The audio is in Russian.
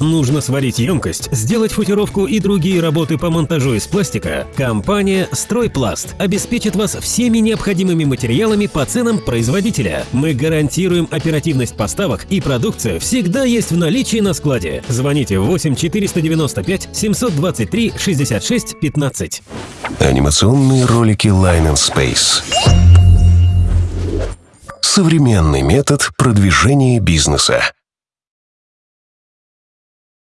Нужно сварить емкость, сделать футировку и другие работы по монтажу из пластика? Компания «Стройпласт» обеспечит вас всеми необходимыми материалами по ценам производителя. Мы гарантируем оперативность поставок и продукция всегда есть в наличии на складе. Звоните 8 495 723 66 15. Анимационные ролики Line and Space. Современный метод продвижения бизнеса.